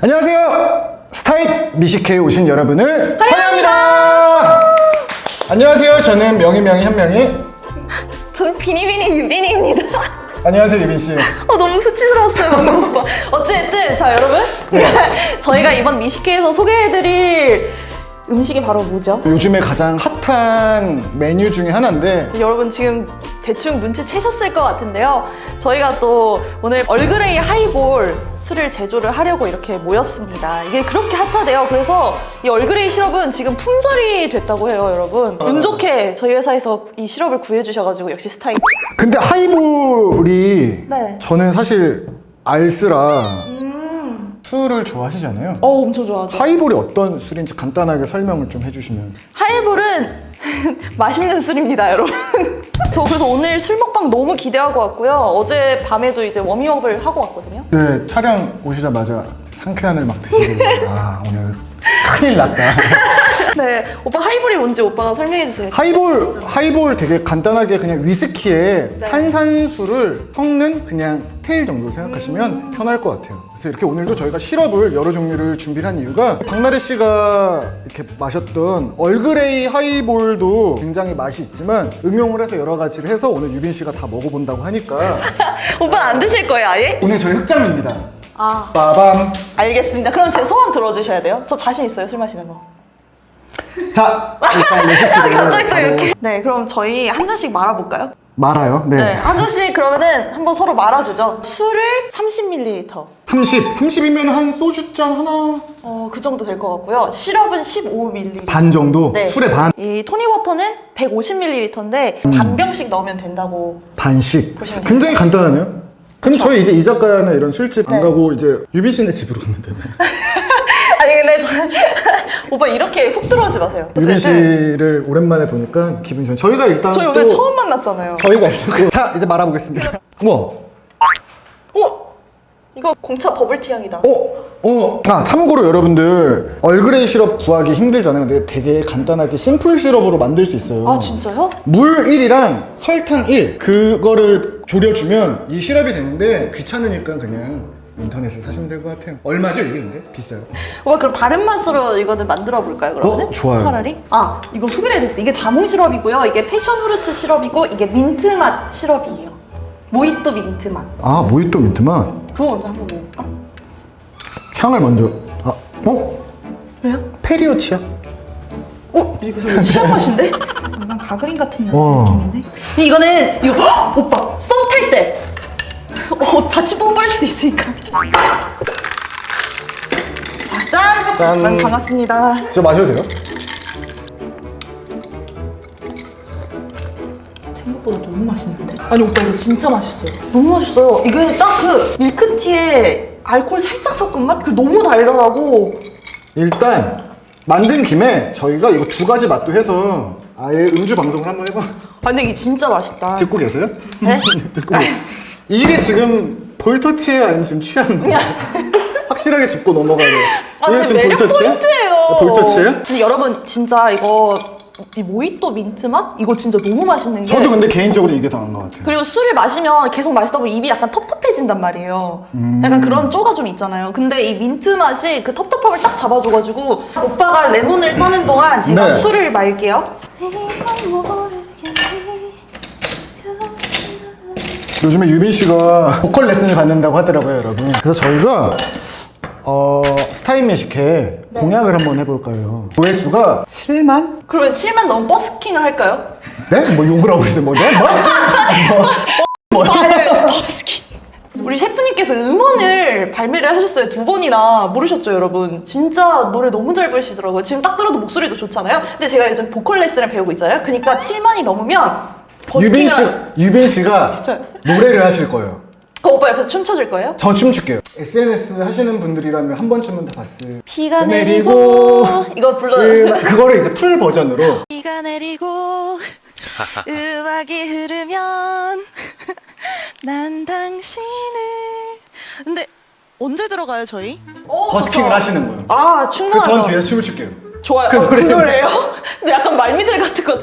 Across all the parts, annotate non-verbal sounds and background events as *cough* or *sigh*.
안녕하세요. 스타잇 미식회에 오신 여러분을 환영합니다. 안녕하세요. 저는 명희 명희 현명희. 저는 비니비니 유빈입니다. 안녕하세요 유빈 씨. 어, 너무 수치스러웠어요, 방금 오빠. 어쨌든, 자, 여러분. *laughs* 저희가 이번 미식회에서 소개해드릴 음식이 바로 뭐죠? 요즘에 가장 핫한 메뉴 중에 하나인데 여러분 지금 대충 눈치채셨을 것 같은데요. 저희가 또 오늘 얼그레이 하이볼 술을 제조를 하려고 이렇게 모였습니다. 이게 그렇게 핫하대요. 그래서 이 얼그레이 시럽은 지금 품절이 됐다고 해요, 여러분. 운 좋게 저희 회사에서 이 시럽을 구해주셔가지고 역시 스타일. 근데 하이볼이 네. 저는 사실 알쓰라 술을 좋아하시잖아요. 어, 엄청 좋아하죠. 하이볼이 어떤 술인지 간단하게 설명을 좀 해주시면 하이볼은 *laughs* 맛있는 술입니다, 여러분. *laughs* 저 그래서 오늘 술 먹방 너무 기대하고 왔고요. 어제 밤에도 이제 워밍업을 하고 왔거든요. 네 촬영 오시자마자 상쾌한을 막 드시고 아 오늘 큰일 났다 *laughs* *laughs* 네, 오빠 하이볼이 뭔지 오빠가 설명해 주세요. 하이볼 하이볼 되게 간단하게 그냥 위스키에 네. 탄산수를 섞는 칵테일 정도 생각하시면 음. 편할 것 같아요 그래서 이렇게 오늘도 저희가 시럽을 여러 종류를 준비를 한 이유가 박나래 씨가 이렇게 마셨던 얼그레이 하이볼도 굉장히 맛이 있지만 응용을 해서 여러 가지를 해서 오늘 유빈 씨가 다 먹어본다고 하니까 *laughs* 오빠 안 드실 거예요, 아예? 오늘 저희 흑장입니다 아, 빠밤 알겠습니다. 그럼 제 소원 들어주셔야 돼요. 저 자신 있어요, 술 마시는 거. 자 일단 레시피를 *laughs* 갑자기 또 바로 이렇게. 네, 그럼 저희 한 잔씩 말아볼까요? 말아요 네. 네, 한 잔씩 그러면은 한번 서로 말아주죠. 술을 30ml. 30, 30이면 한 소주잔 하나 어, 그 정도 될 것 같고요. 시럽은 15ml. 반 정도? 네. 술의 반? 이 토닉워터는 150ml인데 반 병씩 넣으면 된다고. 반씩 보시면 굉장히 간단하네요 그럼 그쵸? 저희 이제 이자카야나 이런 술집 안 네. 가고 이제 유빈 씨네 집으로 가면 되나요? *laughs* 저 *laughs* 오빠 이렇게 훅 들어오지 마세요. 유빈 씨를 오랜만에 보니까 기분이 좋아요 저희가 일단 저희 또 오늘 처음 만났잖아요. 저희가 일단 자 이제 말아보겠습니다 *laughs* 우와 어? 이거 공차 버블티 향이다. 어? 어? 아 참고로 여러분들 얼그레이 시럽 구하기 힘들잖아요 근데 되게 간단하게 심플 시럽으로 만들 수 있어요 아 진짜요? 물 1이랑 설탕 1 그거를 졸여주면 이 시럽이 되는데 귀찮으니까 그냥 인터넷에 사시면 될 것 같아요 얼마죠 이게 근데? 비싸요 오빠 그럼 다른 맛으로 이거는 만들어 볼까요 그러면? 어, 좋아요. 차라리? 아 이거 소개를 해드릴게요. 이게 자몽 시럽이고요. 이게 패션 프루트 시럽이고 이게 민트 맛 시럽이에요. 모히또 민트 맛. 아 모히또 민트 맛 그거 먼저 한번 먹어볼까? 향을 먼저 아 어? 왜요? 페리오 치약? 어? 이거 치약 *laughs* 맛인데? 약간 가그린 같은 와. 느낌인데? 이거는 이거 헉! 오빠 썸 탈 때. 어 같이 뽀뽀할 수도 있으니까. 자 짠. 짠. 만 반갑습니다. 진짜 마셔도 돼요? 생각보다 너무 맛있는데? 아니 오빠 이거 진짜 맛있어요. 너무 맛있어요. 이게 딱 그 밀크티에 알코올 살짝 섞은 맛? 그 너무 달달하고 일단 만든 김에 저희가 이거 두 가지 맛도 해서 아예 음주 방송을 한번 해봐 아 근데 이게 진짜 맛있다. 듣고 계세요? 네? *laughs* 듣고 계세요? 이게 지금 볼터치예요 아니면 지금 취한 거예요? *laughs* 확실하게 짚고 넘어가야 돼요 아, 이게 제 매력 포인트예요. 아, 볼터치예요? 근데 여러분 진짜 이거 이 모히또 민트 맛 이거 진짜 너무 맛있는 게. 저도 근데 개인적으로 이게 더 나은 것 같아요 그리고 술을 마시면 계속 마시다 보면 입이 약간 텁텁해진단 말이에요. 음. 약간 그런 쪼가 좀 있잖아요. 근데 이 민트 맛이 그 텁텁함을 딱 잡아줘가지고 오빠가 레몬을 싸는 동안 제가 네. 술을 말게요. 요즘에 유빈 씨가 보컬 레슨을 받는다고 하더라고요, 여러분. 그래서 저희가 어, 스타인 매식회 공약을 한번 해볼까요? 조회수가 7만? 그러면 7만 넘으면 버스킹을 할까요? 네? 뭐 욕을 하고 있어요, 뭐? 네? 뭐? 아니, *laughs* 버스킹. 우리 셰프님께서 음원을 발매를 하셨어요 두 번이나 모르셨죠 여러분 진짜 노래 너무 잘 부르시더라고요 지금 딱 들어도 목소리도 좋잖아요 근데 제가 요즘 보컬 레슨을 배우고 있잖아요 그러니까 7만이 넘으면 유빈 씨, 유빈 씨가? 노래를 하실 거예요. 그 오빠 옆에서 춤춰줄 거예요? 저 춤출게요. SNS 하시는 분들이라면 한 번쯤은 다 봤을. 비가 내리고 내리고 이거 불러 음, 그거를 이제 풀 버전으로 비가 내리고 음악이 흐르면 난 당신을 근데 언제 들어가요 저희? 버스킹을 하시는 거예요. 아그 충분하죠 전 뒤에서 춤을 출게요. 좋아요 그 어, 그 노래는 노래예요? 근데 약간 말미잘 같거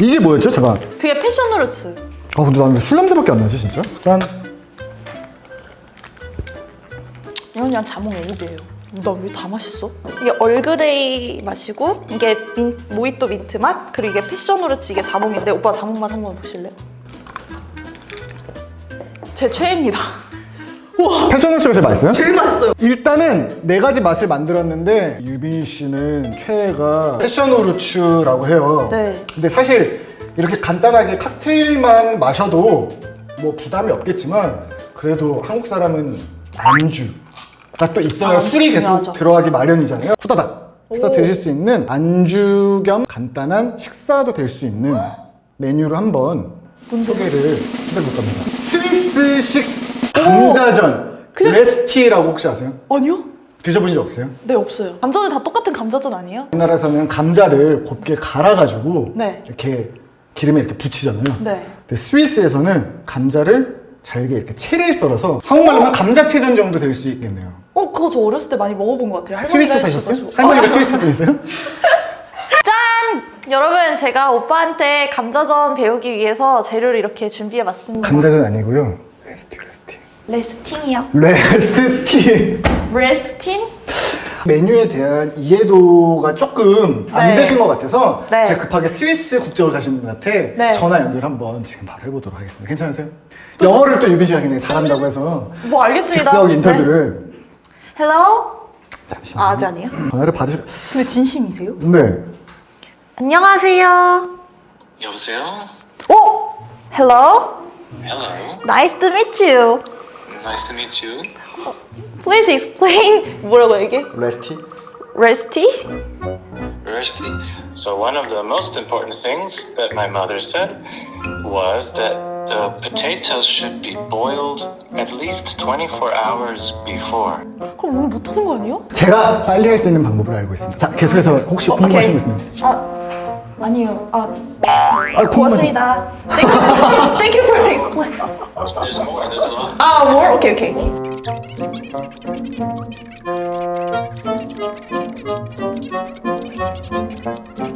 이게 뭐였죠? 잠깐. 그게 패션후르츠 아 근데 나는 왜 술 냄새밖에 안 나지 진짜? 짠. 이건 그냥 자몽 에이드예요. 나 왜 다 맛있어? 이게 얼그레이 맛이고 이게 민, 모히또 민트 맛 그리고 이게 패션후르츠 이게 자몽인데 오빠 자몽 맛 한번 보실래요? 제 최애입니다. 우와 패션후르츠가 제일 맛있어요? 제일 맛있어요. 일단은 네 가지 맛을 만들었는데 유빈 씨는 최애가 패션후르츠라고 해요. 네. 근데 사실 이렇게 간단하게 칵테일만 마셔도 뭐 부담이 없겠지만 그래도 한국 사람은 안주가 또 있어야 안주 술이 계속 중요하죠. 들어가기 마련이잖아요. 후다닥 해서 오. 드실 수 있는 안주 겸 간단한 식사도 될 수 있는 메뉴를 한번 소개를 해드릴 겁니다. 스위스식 감자전 그냥- 레스티라고 혹시 아세요? 아니요? 드셔본 적 없어요? 네 없어요. 감자는 다 똑같은 감자전 아니에요? 우리나라에서는 감자를 곱게 갈아가지고 네. 이렇게 기름에 이렇게 붙이잖아요. 네. 근데 스위스에서는 감자를 잘게 이렇게 채를 썰어서 한국말로 하면 감자채전 정도 될 수 있겠네요. 어 그거 저 어렸을 때 많이 먹어본 것 같아요. 스위스 사셨어요? 할머니가 아, 스위스 분이세요? *laughs* 짠! 여러분 제가 오빠한테 감자전 배우기 위해서 재료를 이렇게 준비해봤습니다. 감자전 아니고요. 뢰스티 뢰스티. 레스팅이요. 뢰스티. 레스팅? 메뉴에 대한 이해도가 조금 안 네. 되신 것 같아서 네. 제가 급하게 스위스 국적으로 가신 분한테 네. 전화 연결 한번 지금 바로 해보도록 하겠습니다. 괜찮으세요? 영어를 또 유빈 씨가 굉장히 잘한다고 해서 뭐 알겠습니다. 즉석 인터뷰를 네. Hello? 잠시만요. 아, 아직 아니에요? 전화를 받으시. 근데 진심이세요? 네. 안녕하세요. 여보세요? 오! 헬로? Hello. Nice to meet you. Nice to meet you. Please explain 뭐라고 이게? 레스티. 레스티? Rusty. So one of the most important things that my mother said was that the potatoes should be boiled at least 24 hours before. 그럼 오늘 못하는 거 아니에요? 제가 빨리 할 수 있는 방법을 알고 있습니다. 자, 계속해서 혹시 어, 궁금하신 거 오케이. 있습니까? 아, 아니요. 아, 아, 고맙습니다. Thank you, thank you for explaining. 아, more? 오케이, 오케이, 오케이.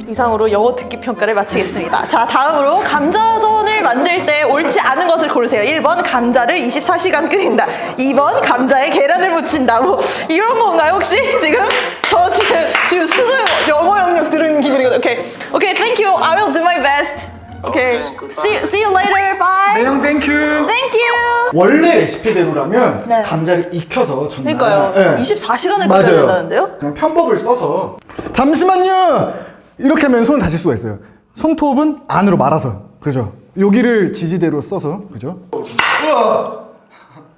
이상으로 영어 듣기 평가를 마치겠습니다. 자, 다음으로 감자전을 만들 때 옳지 않은 것을 고르세요. 1번 감자를 24시간 끓인다. 2번 감자에 계란을 묻힌다. 뭐 이런 건가요, 혹시? 지금 저 지금 지금 수능 영어 영역 듣는 기분이거든요. Okay. Okay, thank you. I will do my best. Okay. Okay, goodbye. See, see you later. Bye. 매형 thank you. Thank you. 원래 레시피대로라면 네. 감자를 익혀서 전날 그러니까요. 네. 24시간을 맞아요. 끓여야 된다는데요? 그냥 편법을 써서 잠시만요. 이렇게 하면 손을 다칠 수가 있어요. 손톱은 안으로 말아서 그죠? 여기를 지지대로 써서 그죠?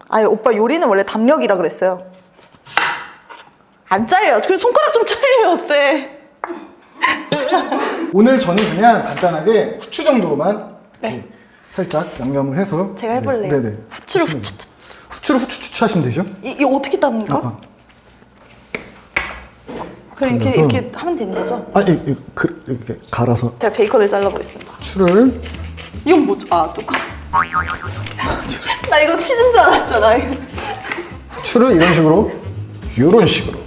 아니 오빠 요리는 원래 담력이라 그랬어요. 안 잘려. 그래서 손가락 좀 잘리면 어때? *laughs* 오늘 저는 그냥 간단하게 후추 정도로만 이렇게 살짝 양념을 해서 네. 제가 해볼래요. 네, 네. 후추를 후추. 후추를 후추 하시면 되죠? 이, 이거 어떻게 땁니까? 아, 그럼 이렇게 이렇게 하면 되는 거죠? 아, 이, 이, 그, 이렇게 갈아서 제가 베이컨을 잘라보겠습니다. 후추를 이건 뭐죠? 아 뚜껑. *laughs* 나 이거 치즈인 줄 알았잖아. 후추를 이런 식으로 이런 식으로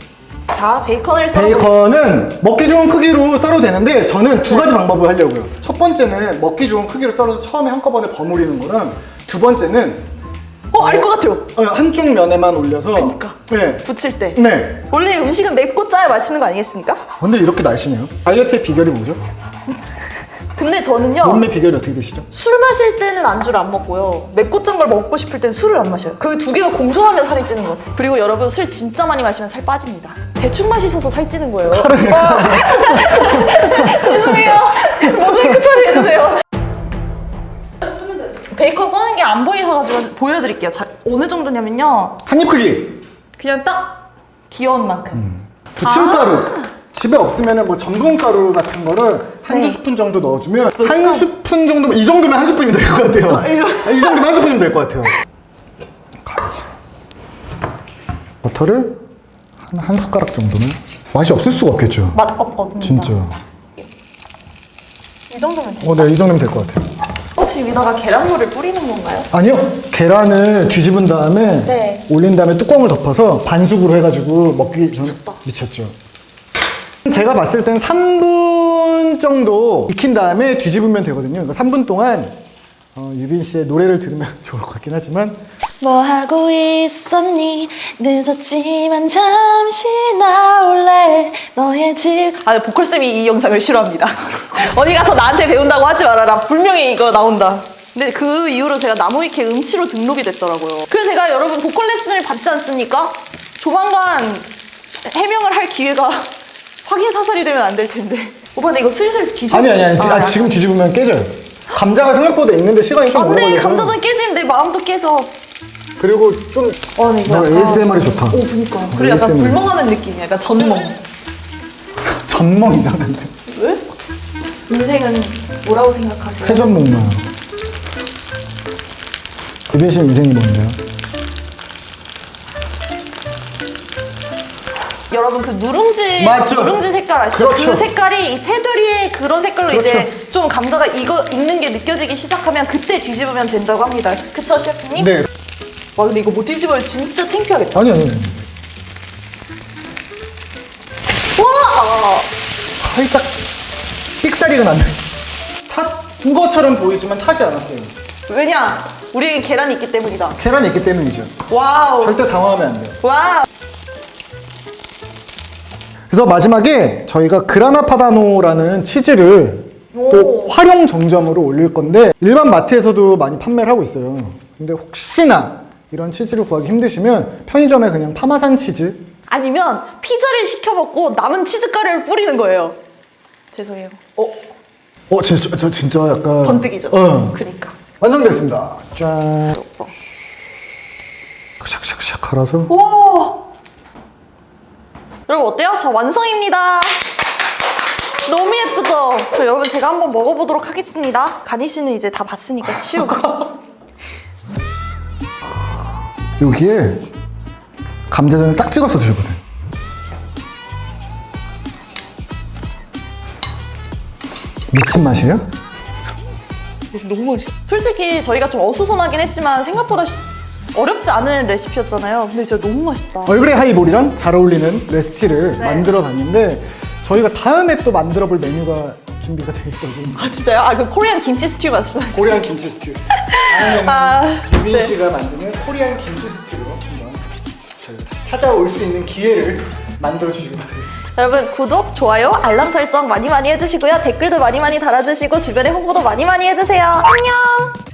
자 베이컨을 썰어. 베이컨은 먹기 좋은 크기로 썰어도 되는데 저는 두 가지 방법을 하려고요. 첫 번째는 먹기 좋은 크기로 썰어서 처음에 한꺼번에 버무리는 거랑 두 번째는 어 알 것 같아요. 어, 한쪽 면에만 올려서 그러니까. 네. 붙일 때. 네. 원래 음식은 맵고 짜야 맛있는 거 아니겠습니까? 근데 이렇게 날씬해요. 다이어트의 비결이 뭐죠? 근데 저는요. 몸매 비결이 어떻게 되시죠? 술 마실 때는 안주를 안 먹고요. 맵고 짠 걸 먹고 싶을 땐 술을 안 마셔요. 그 두 개가 공존하면 살이 찌는 것 같아요. 그리고 여러분 술 진짜 많이 마시면 살 빠집니다. 대충 마시셔서 살 찌는 거예요. *laughs* 와. *laughs* 죄송해요. 모자이크 처리해주세요. 베이컨 써는 게 안 보이셔가지고 보여드릴게요. 자, 어느 정도냐면요. 한 입 크기. 그냥 딱 귀여운 만큼. 부침가루. 집에 없으면 뭐 전분가루 같은 거를 한두 네. 스푼 정도 넣어주면 몇한 스푼? 정도면 이 정도면 한 스푼이면 될 것 같아요. 아, 이 정도면 한 스푼이면 될 것 같아요. 버터를 한, 한 숟가락 정도는 맛이 없을 수가 없겠죠. 맛 없, 없습니다. 진짜. 이 정도면 돼요. 어, 네, 이 정도면 될 것 같아요. 혹시 위다가 계란물을 뿌리는 건가요? 아니요. 계란을 뒤집은 다음에 네. 올린 다음에 뚜껑을 덮어서 반숙으로 해가지고 먹기 전 미쳤죠. 제가 봤을 땐 3분 정도 익힌 다음에 뒤집으면 되거든요. 그러니까 3분 동안 어, 유빈 씨의 노래를 들으면 *laughs* 좋을 것 같긴 하지만 뭐 하고 있었니? 늦었지만 잠시 나올래 너의 집. 아 보컬 쌤이 이 영상을 싫어합니다. *laughs* 어디 가서 나한테 배운다고 하지 말아라. 분명히 이거 나온다. 근데 그 이후로 제가 나무위키 음치로 등록이 됐더라고요. 그래서 제가 여러분 보컬 레슨을 받지 않습니까? 조만간 해명을 할 기회가 확인 사살이 되면 안 될 텐데. 오빠 근데 이거 슬슬 뒤집어. 아니 아니 아니 아, 지금 뒤집으면 깨져요 감자가 생각보다 있는데 시간이 좀 오래 걸려서 감자전 깨지면 내 마음도 깨져. 그리고 좀 어, 이거 나 ASMR이 좋다 오, 그니까. 그리고 약간 ASMR. 불멍하는 느낌이야. 약간 전멍. *laughs* 전멍 이상한데 왜? 인생은 뭐라고 생각하세요? 회전목마 씨 인생이 뭔데요? 여러분 그 누룽지 맞죠? 누룽지 색깔 아시죠? 그렇죠. 그 색깔이 이 테두리의 그런 색깔로 그렇죠. 이제 좀 감자가 익어 익는 게 느껴지기 시작하면 그때 뒤집으면 된다고 합니다. 그쵸 셰프님? 네 와 근데 이거 못 뒤집으면 진짜 창피하겠다. 아니 아니 와! 살짝 삑사리가 났네 탄 것처럼 보이지만 타지 않았어요 왜냐? 우리에게 계란이 있기 때문이다. 계란이 있기 때문이죠 Wow. 절대 당황하면 안 돼요 Wow. 그래서 마지막에 저희가 그라나 파다노라는 치즈를 또 오. 활용 정점으로 올릴 건데 일반 마트에서도 많이 판매를 하고 있어요. 근데 혹시나 이런 치즈를 구하기 힘드시면 편의점에 그냥 파마산 치즈 아니면 피자를 시켜 먹고 남은 치즈 가루를 뿌리는 거예요. 죄송해요. 어? 어, 저, 저, 저 진짜 약간 번뜩이죠. 어. 그니까. 완성됐습니다. 짠. 샥샥샥 갈아서 오! 여러분 어때요? 자 완성입니다. 너무 예쁘죠? 저 여러분 제가 한번 먹어보도록 하겠습니다. 가니 씨는 이제 다 봤으니까 치우고. *laughs* 여기에 감자전을 딱 찍어서 드셔보세요. 미친 맛이에요? 너무 맛있어. 솔직히 저희가 좀 어수선하긴 했지만 생각보다 쉬- 어렵지 않은 레시피였잖아요. 근데 진짜 너무 맛있다. 얼그레이 하이볼이랑 잘 어울리는 레시피를 네. 만들어 봤는데 저희가 다음에 또 만들어 볼 메뉴가 준비가 되어 있거든요. 아 진짜요? 아 그 Korean 김치 스튜 말씀하시죠? Korean 김치 스튜. *laughs* 아, 유빈 네. 씨가 만드는 코리안 김치 스튜로 한번 저희가 찾아올 수 있는 기회를 만들어 주시기 바라겠습니다. 여러분 구독, 좋아요, 알람 설정 많이 많이 해주시고요. 댓글도 많이 많이 달아주시고 주변에 홍보도 많이 많이 해주세요. 안녕!